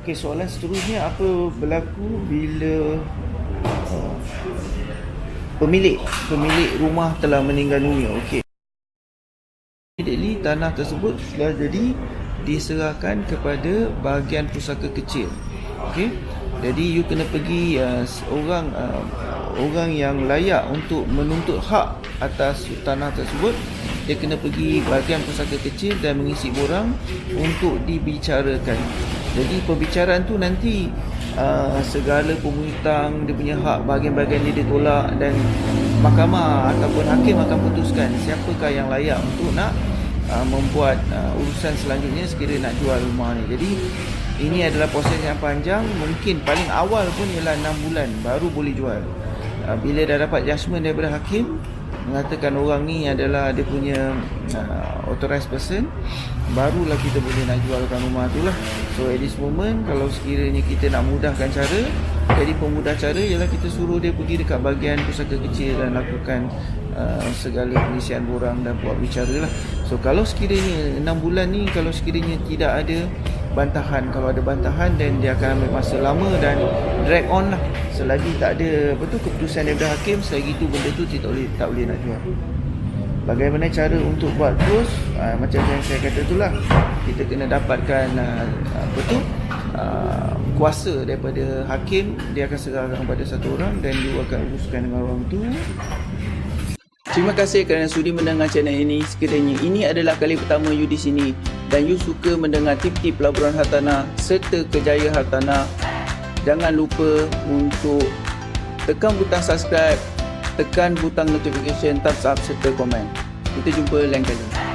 Okey, soalan seterusnya apa berlaku bila uh, pemilik pemilik rumah telah meninggal dunia? Okey. Immediately tanah tersebut telah jadi diserahkan kepada bahagian pusaka kecil. Okey. Jadi you kena pergi uh, orang uh, orang yang layak untuk menuntut hak atas tanah tersebut dia kena pergi bahagian pusaka kecil dan mengisi borang untuk dibicarakan. Jadi pembicaraan tu nanti uh, segala penghutang dia punya hak bahagian-bahagian dia ditolak dan mahkamah ataupun hakim akan putuskan siapakah yang layak untuk nak uh, membuat uh, urusan selanjutnya sekiranya nak jual rumah ni. Jadi ini adalah proses yang panjang, mungkin paling awal pun ialah 6 bulan baru boleh jual. Uh, bila dah dapat judgement daripada hakim, mengatakan orang ni adalah dia punya uh, authorized person barulah kita boleh nak jualkan rumah tu lah. So at this moment kalau sekiranya kita nak mudahkan cara jadi pemudah cara ialah kita suruh dia pergi dekat bahagian pusaka kecil dan lakukan uh, segala pengisian borang dan buat bicara lah. So kalau sekiranya 6 bulan ni kalau sekiranya tidak ada bantahan. Kalau ada bantahan dan dia akan ambil masa lama dan drag on lah. Selagi tak ada apa tu keputusan daripada hakim selagi tu benda tu tak boleh tak boleh nak jual. Bagaimana cara untuk buat terus? Uh, macam yang saya kata tu lah. Kita kena dapatkan uh, apa tu uh, kuasa daripada hakim. Dia akan serahkan kepada satu orang dan dia akan uruskan dengan orang tu Terima kasih kerana sudi mendengar channel ini. Sekiranya ini adalah kali pertama you di sini dan you suka mendengar tip-tip pelaburan hartanah serta kejayaan hartanah, jangan lupa untuk tekan butang subscribe, tekan butang notification, thumbs up serta komen. Kita jumpa lain kali.